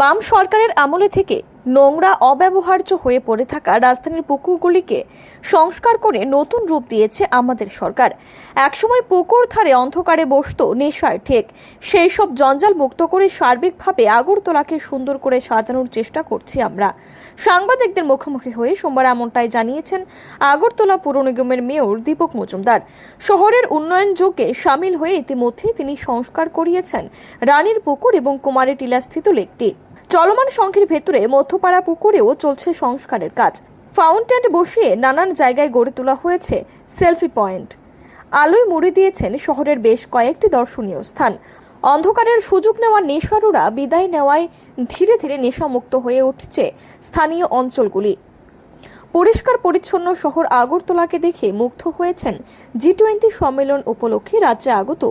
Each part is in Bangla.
বাম সরকারের আমলে থেকে নোংরা, অব্যবহার্য হয়ে পড়ে থাকা রাজধানীর পুকুরগুলিকে সংস্কার করে নতুন রূপ দিয়েছে আমাদের সরকার। একসময় পুকুর ধারে অন্ধকারে বসত নেশার ঠেক। সেই সব জঞ্জাল মুক্ত করে সার্বিকভাবে আগরতলাকে সুন্দর করে সাজানোর চেষ্টা করছি আমরা। সাংবাদিকদের মুখোমুখি হয়ে সোমবার এমনটাই জানিয়েছেন আগরতলা পুর নিগমের মেয়র দীপক মজুমদার। শহরের উন্নয়ন যোগে সামিল হয়ে ইতিমধ্যেই তিনি সংস্কার করিয়েছেন রানীর পুকুর এবং কুমারী টিলাস্থিত লেকটি। চলমান সংঘের ভেতরে মধ্যপাড়া পুকুরেও চলছে সংস্কারের কাজ। ফাউন্টেন বসিয়ে নানান জায়গায় গড়ে তোলা হয়েছে সেলফি পয়েন্ট। আলোয় মুড়ে দিয়েছেন শহরের বেশ কয়েকটি দর্শনীয় স্থান। অন্ধকারের সুযোগ নেওয়া নেশারুরা বিদায় নেওয়ায় ধীরে ধীরে নেশামুক্ত হয়ে উঠছে স্থানীয় অঞ্চলগুলি। পরিষ্কার পরিচ্ছন্ন শহর আগরতলাকে দেখে মুগ্ধ হয়েছেন জি টোয়েন্টি সম্মেলন উপলক্ষে রাজ্যে আগত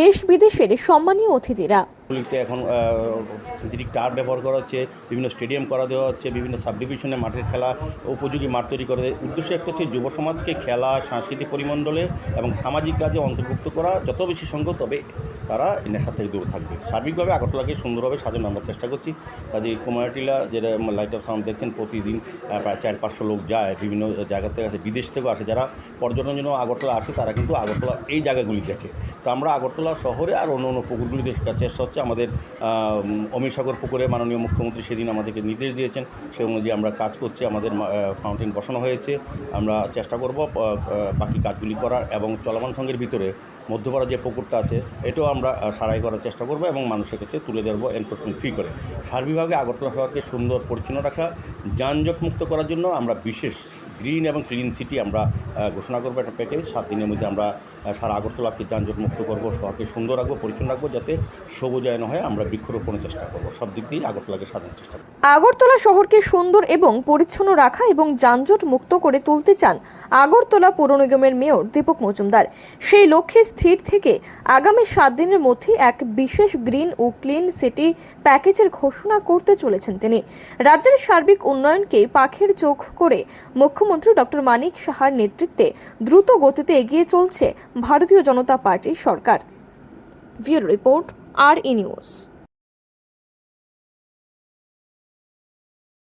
দেশ বিদেশের সম্মানীয় অতিথিরা। গুলিতে এখন সিন্থেটিক টার ব্যবহার করা হচ্ছে, বিভিন্ন স্টেডিয়াম করা দেওয়া হচ্ছে, বিভিন্ন সাব ডিভিশনে মাঠের খেলা, উপযোগী মাঠ তৈরি করে। উদ্দেশ্য একটা হচ্ছে যুব সমাজকে খেলা, সাংস্কৃতিক পরিমণ্ডলে এবং সামাজিক কাজে অন্তর্ভুক্ত করা। যত বেশি সংখ্যক তবে তারা নেশা থেকে দূরে থাকবে। সার্বিকভাবে আগরতলাকে সুন্দরভাবে সাজানো আমরা চেষ্টা করছি। কাজে কুমারটিলা, যেটা লাইট অফ সাউন্ড দেখছেন, প্রতিদিন প্রায় চার, পাঁচশো লোক যায়, বিভিন্ন জায়গা থেকে আসে, বিদেশ থেকেও আসে। যারা পর্যটনের জন্য আগরতলা আসে, তারা কিন্তু আগরতলা এই জায়গাগুলি দেখে। তো আমরা আগরতলা শহরে আর অন্য অন্য পুকুরগুলিতে চেষ্টা হচ্ছে আমাদের অমিত সাগর পুকুরে মাননীয় মুখ্যমন্ত্রী সেদিন আমাদেরকে নির্দেশ দিয়েছেন, সে অনুযায়ী আমরা কাজ করছি, আমাদের ফাউন্টেন বসানো হয়েছে, আমরা চেষ্টা করব বাকি কাজগুলি করার এবং চলমান সঙ্গের ভিতরে মধ্যপাড়া যে পুকুরটা আছে, এটাও আমরা সারাই করার চেষ্টা করব এবং মানুষের কাছে তুলে ধরবো এনফোর্সমেন্ট ফ্রি করে। সার্বিকভাবে আগরতলা শহরকে সুন্দর পরিচ্ছন্ন রাখা, যানজট মুক্ত করার জন্য আমরা বিশেষ গ্রিন এবং ক্লিন সিটি আমরা ঘোষণা করব একটা প্যাকেজ সাত দিনের মধ্যে আমরা সারা আগরতলাকে যানজট মুক্ত করব, শহরকে সুন্দর রাখব, পরিচ্ছন্ন রাখব, যাতে সবুজায়ন হয়, আমরা বৃক্ষরোপণের চেষ্টা করব। সব দিক দিয়েই আগরতলাকে সাজানোর চেষ্টা করব। আগরতলা শহরকে সুন্দর এবং পরিচ্ছন্ন রাখা এবং যানজট মুক্ত করে তুলতে চান আগরতলা পৌর নিগমের মেয়র দীপক মজুমদার। সেই লক্ষ্যে স্থির থেকে আগামী সাত দিনের মধ্যে এক বিশেষ গ্রিন ও ক্লিন সিটি প্যাকেজের ঘোষণা করতে চলেছেন তিনি। রাজ্যের সার্বিক উন্নয়নকে পাখির চোখ করে মুখ্যমন্ত্রী ডক্টর মানিক সাহার নেতৃত্বে দ্রুত গতিতে এগিয়ে চলছে ভারতীয় জনতা পার্টির সরকার। রিপোর্ট আর ই